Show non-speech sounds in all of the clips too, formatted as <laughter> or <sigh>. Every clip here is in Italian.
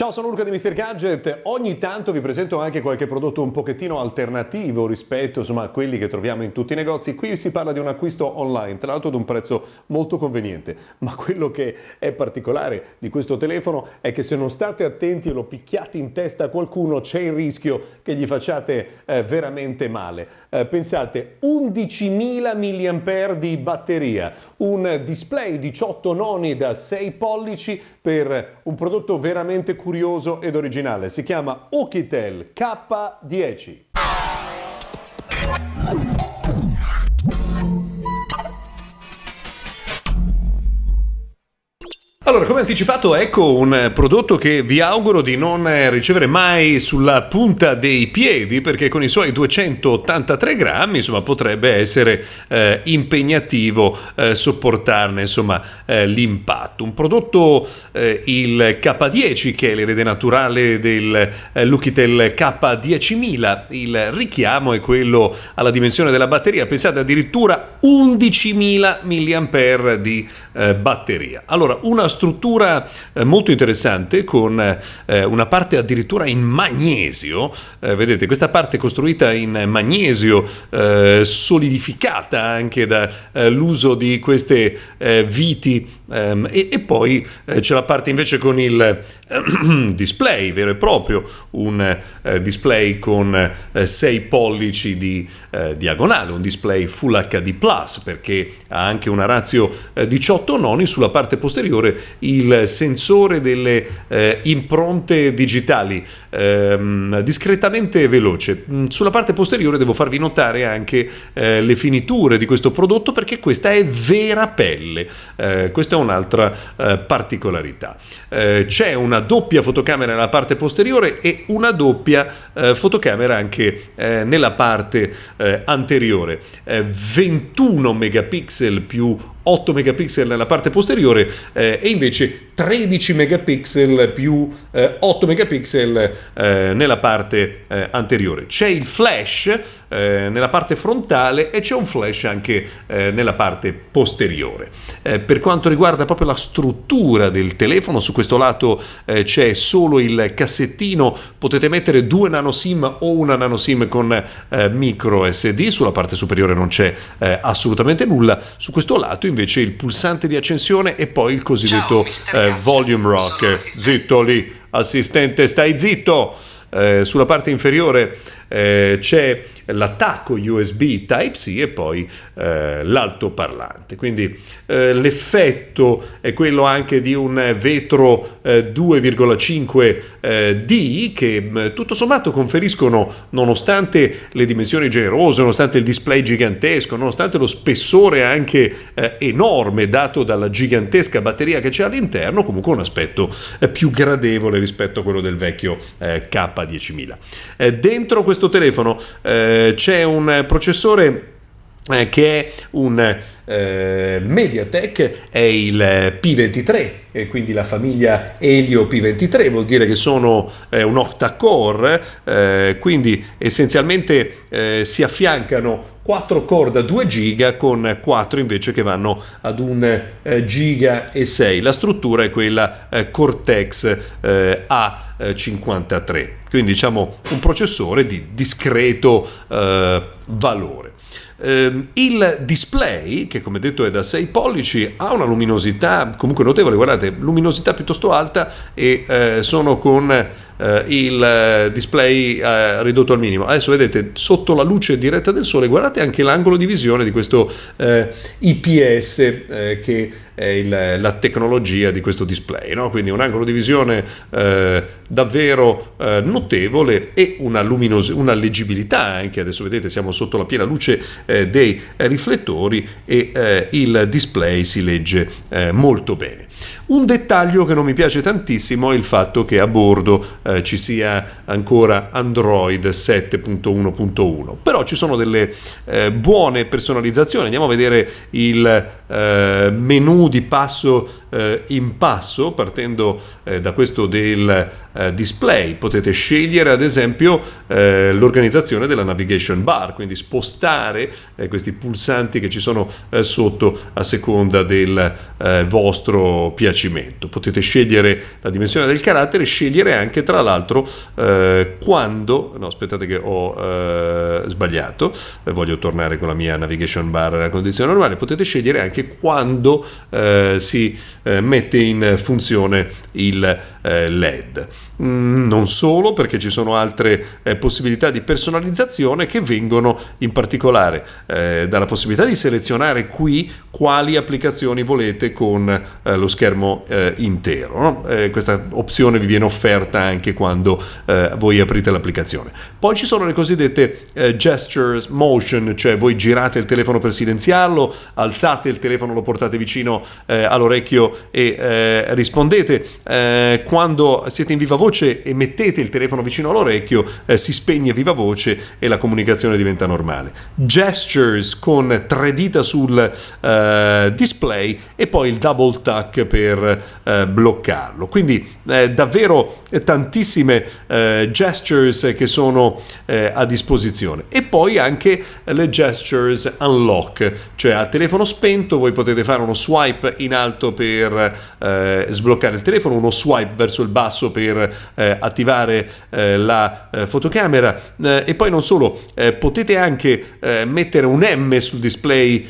Ciao, sono Luca di Mr. Gadget. Ogni tanto vi presento anche qualche prodotto un pochettino alternativo rispetto insomma, a quelli che troviamo in tutti i negozi. Qui si parla di un acquisto online, tra l'altro ad un prezzo molto conveniente. Ma quello che è particolare di questo telefono è che se non state attenti e lo picchiate in testa a qualcuno, c'è il rischio che gli facciate eh, veramente male. Eh, pensate, 11.000 mAh di batteria, un display 18 noni da 6 pollici per un prodotto veramente curioso curioso ed originale. Si chiama Okitel K10. Allora, come anticipato, ecco un prodotto che vi auguro di non ricevere mai sulla punta dei piedi, perché con i suoi 283 grammi, insomma, potrebbe essere eh, impegnativo eh, sopportarne, eh, l'impatto. Un prodotto, eh, il K10, che è l'erede naturale del eh, Lukitel K10000, il richiamo è quello alla dimensione della batteria, pensate addirittura 11.000 mAh di eh, batteria. Allora, una struttura eh, molto interessante con eh, una parte addirittura in magnesio, eh, vedete questa parte costruita in magnesio solidificata anche dall'uso di queste viti. Ehm, e, poi c'è la parte invece con il <clears throat> display vero e proprio, un display con 6 pollici di diagonale, un display Full HD perché ha anche una razio 18 noni sulla parte posteriore il sensore delle eh, impronte digitali ehm, discretamente veloce. Mm, sulla parte posteriore devo farvi notare anche eh, le finiture di questo prodotto perché questa è vera pelle. Eh, questa è un'altra eh, particolarità. Eh, c'è una doppia fotocamera nella parte posteriore e una doppia eh, fotocamera anche nella parte anteriore. 21 megapixel più 8 megapixel nella parte posteriore eh, e invece 13 megapixel più eh, 8 megapixel eh, nella parte eh, anteriore. C'è il flash eh, nella parte frontale e c'è un flash anche eh, nella parte posteriore. per quanto riguarda proprio la struttura del telefono, su questo lato c'è solo il cassettino, potete mettere due nano SIM o una nano SIM con micro SD, sulla parte superiore non c'è assolutamente nulla, su questo lato invece il pulsante di accensione e poi il cosiddetto Ciao, eh, volume rock. Zitto lì, assistente, stai zitto! Eh, sulla parte inferiore eh, c'è l'attacco USB Type-C e poi eh, l'altoparlante. Quindi eh, l'effetto è quello anche di un vetro 2,5D eh, che mm, tutto sommato conferiscono, nonostante le dimensioni generose, nonostante il display gigantesco, nonostante lo spessore anche eh, enorme dato dalla gigantesca batteria che c'è all'interno, comunque un aspetto eh, più gradevole rispetto a quello del vecchio K10000. dentro questo telefono c'è un processore eh, che è un eh, Mediatek, è il P23, e quindi la famiglia Helio P23, vuol dire che sono eh, un octa-core, eh, quindi essenzialmente eh, si affiancano 4 core da 2 giga con 4 invece che vanno ad 1 eh, giga e 6. La struttura è quella eh, Cortex A53, quindi diciamo un processore di discreto valore. Eh, il display, che come detto è da 6 pollici, ha una luminosità comunque notevole, guardate, luminosità piuttosto alta e eh, sono con eh, il eh, display eh, ridotto al minimo. Adesso vedete sotto la luce diretta del sole, guardate anche l'angolo di visione di questo eh, IPS che è il, la tecnologia di questo display, no? quindi un angolo di visione davvero notevole e una, una leggibilità anche, adesso vedete siamo sotto la piena luce dei riflettori e il display si legge molto bene. Un dettaglio che non mi piace tantissimo è il fatto che a bordo eh, ci sia ancora Android 7.1.1, però ci sono delle eh, buone personalizzazioni. Andiamo a vedere il eh, menu di passo eh, in passo partendo eh, da questo del eh, display. Potete scegliere ad esempio eh, l'organizzazione della navigation bar, quindi spostare eh, questi pulsanti che ci sono eh, sotto a seconda del vostro piacimento. Potete scegliere la dimensione del carattere, scegliere anche tra l'altro quando, no aspettate che ho sbagliato, voglio tornare con la mia navigation bar a condizione normale, potete scegliere anche quando si mette in funzione il LED. Mm, non solo, perché ci sono altre eh, possibilità di personalizzazione che vengono in particolare eh, dalla possibilità di selezionare qui quali applicazioni volete con eh, lo schermo eh, intero. No? Eh, questa opzione vi viene offerta anche quando eh, voi aprite l'applicazione. Poi ci sono le cosiddette gestures motion, cioè voi girate il telefono per silenziarlo, alzate il telefono, lo portate vicino all'orecchio e rispondete. quando siete in viva voce voce e mettete il telefono vicino all'orecchio, eh, si spegne viva voce e la comunicazione diventa normale. Gestures con tre dita sul eh, display e poi il double tuck per eh, bloccarlo. Quindi eh, davvero tantissime eh, gestures che sono eh, a disposizione. E poi anche le gestures unlock, cioè a telefono spento voi potete fare uno swipe in alto per sbloccare il telefono, uno swipe verso il basso per eh, attivare eh, la eh, fotocamera eh, e poi non solo, eh, potete anche mettere un M sul display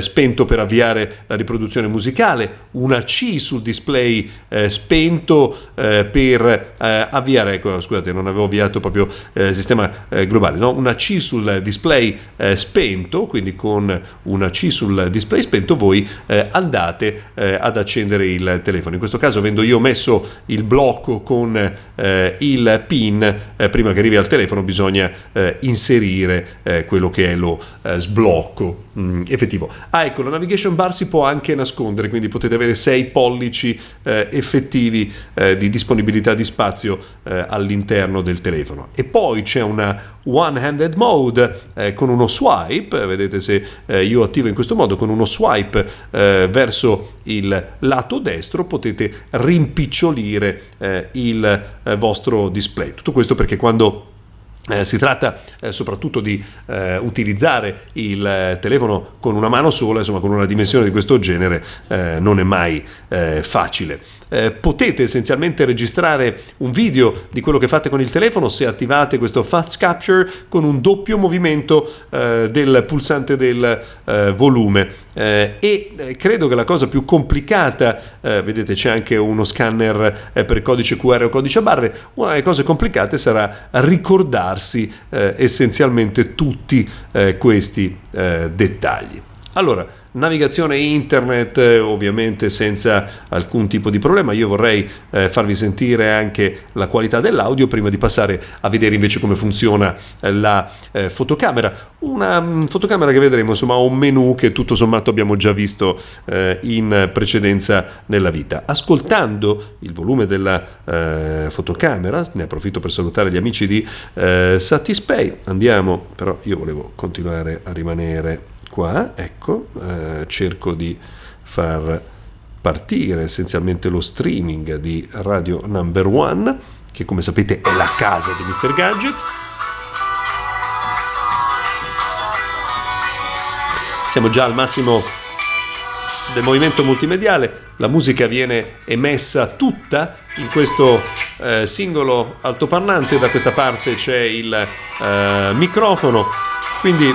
spento per avviare la riproduzione musicale, una C sul display spento per avviare, ecco scusate non avevo avviato proprio il sistema globale, no? una C sul display spento, quindi con una C sul display spento voi andate ad accendere il telefono. In questo caso avendo io messo il blocco con eh, il PIN, eh, prima che arrivi al telefono bisogna eh, inserire eh, quello che è lo eh, sblocco mh, mm, effettivo. Ah ecco, la navigation bar si può anche nascondere, quindi potete avere 6 pollici eh, effettivi di disponibilità di spazio all'interno del telefono. E poi c'è una one-handed mode con uno swipe, vedete se io attivo in questo modo, con uno swipe verso il lato destro potete rimpicciolire il eh, vostro display. Tutto questo perché quando eh, si tratta eh, soprattutto di eh, utilizzare il eh, telefono con una mano sola, insomma con una dimensione di questo genere eh, non è mai eh, facile. potete essenzialmente registrare un video di quello che fate con il telefono se attivate questo fast capture con un doppio movimento del pulsante del volume e credo che la cosa più complicata, vedete c'è anche uno scanner per codice QR o codice a barre, una delle cose complicate sarà ricordare ricordarsi eh, essenzialmente tutti eh, questi eh, dettagli. Allora, navigazione internet eh, ovviamente senza alcun tipo di problema. Io vorrei eh, farvi sentire anche la qualità dell'audio prima di passare a vedere invece come funziona eh, la eh, fotocamera. Una mh, mm, fotocamera che vedremo insomma un menu che tutto sommato abbiamo già visto eh, in precedenza nella vita. Ascoltando il volume della eh, fotocamera ne approfitto per salutare gli amici di Satispay. Andiamo però io volevo continuare a rimanere qua, ecco, eh, cerco di far partire essenzialmente lo streaming di Radio Number One, che come sapete è la casa di Mr. Gadget. Siamo già al massimo del movimento multimediale, la musica viene emessa tutta in questo eh, singolo altoparlante, da questa parte c'è il eh, microfono, quindi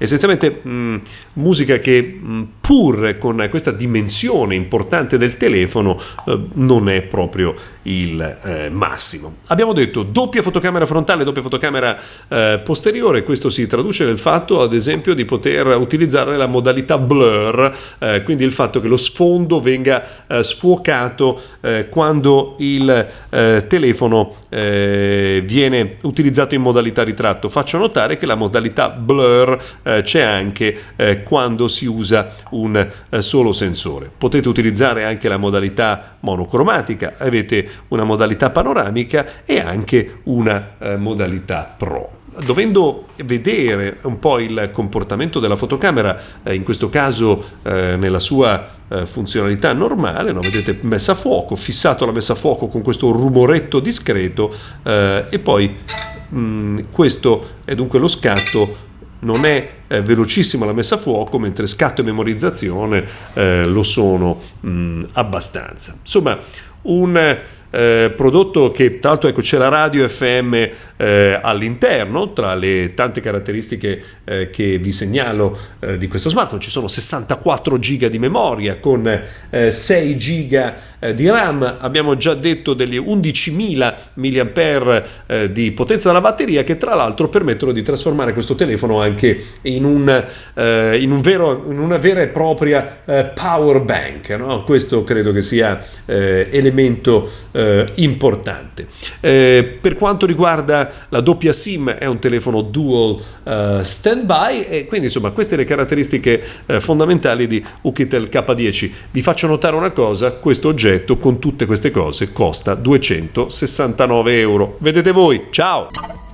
essenzialmente mh, musica che mh, pur con questa dimensione importante del telefono eh, non è proprio il eh, massimo. Abbiamo detto doppia fotocamera frontale, doppia fotocamera eh, posteriore, questo si traduce nel fatto ad esempio di poter utilizzare la modalità blur, eh, quindi il fatto che lo sfondo venga eh, sfuocato eh, quando il telefono viene utilizzato in modalità ritratto. Faccio notare che la modalità blur eh, c'è anche eh, quando si usa un eh, solo sensore. Potete utilizzare anche la modalità monocromatica, avete una modalità panoramica e anche una eh, modalità Pro dovendo vedere un po' il comportamento della fotocamera, eh, in questo caso eh, nella sua eh, funzionalità normale, no? vedete messa a fuoco, fissato la messa a fuoco con questo rumoretto discreto eh, e poi mh, mm, questo è dunque lo scatto non è eh, velocissima la messa a fuoco, mentre scatto e memorizzazione eh, lo sono mh, abbastanza. Insomma, un eh, prodotto che tra l'altro ecco, c'è la radio FM eh, all'interno, tra le tante caratteristiche eh, che vi segnalo eh, di questo smartphone, ci sono 64 GB di memoria con 6 eh, GB eh, di RAM, abbiamo già detto degli 11.000 mAh di potenza della batteria che tra l'altro permettono di trasformare questo telefono anche in, un, in, un vero, in una vera e propria power bank. No? Questo credo che sia elemento eh, importante. Eh, per quanto riguarda la doppia SIM è un telefono dual uh, standby e quindi insomma queste le caratteristiche eh, fondamentali di Ukitel K10. Vi faccio notare una cosa, questo oggetto con tutte queste cose costa 269 euro. Vedete voi, ciao!